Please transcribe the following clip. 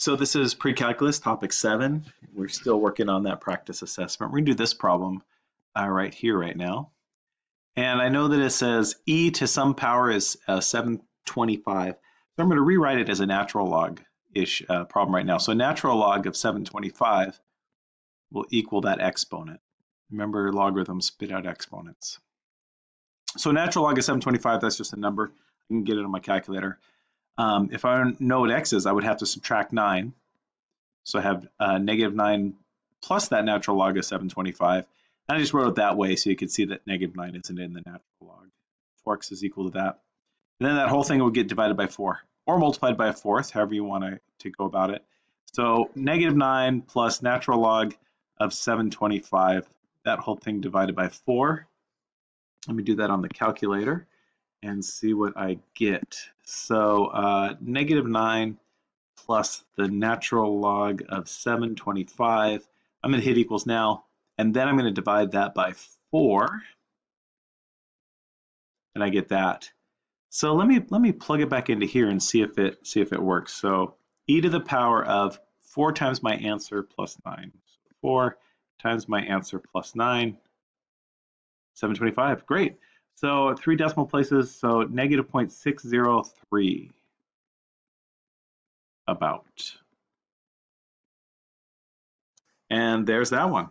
So this is pre-calculus topic seven. We're still working on that practice assessment. We're gonna do this problem uh, right here, right now. And I know that it says e to some power is uh, 725. So I'm gonna rewrite it as a natural log-ish uh, problem right now. So natural log of 725 will equal that exponent. Remember logarithms spit out exponents. So natural log of 725, that's just a number. I can get it on my calculator. Um, if I know what x is, I would have to subtract 9. So I have uh, negative 9 plus that natural log of 725. And I just wrote it that way so you could see that negative 9 isn't in the natural log. 4x is equal to that. And then that whole thing would get divided by 4 or multiplied by a fourth, however you want to, to go about it. So negative 9 plus natural log of 725, that whole thing divided by 4. Let me do that on the calculator and see what I get. So uh, negative 9 plus the natural log of 725. I'm going to hit equals now, and then I'm going to divide that by 4, and I get that. So let me let me plug it back into here and see if it see if it works. So e to the power of 4 times my answer plus 9. So 4 times my answer plus 9, 725. Great. So three decimal places, so negative 0.603 about. And there's that one.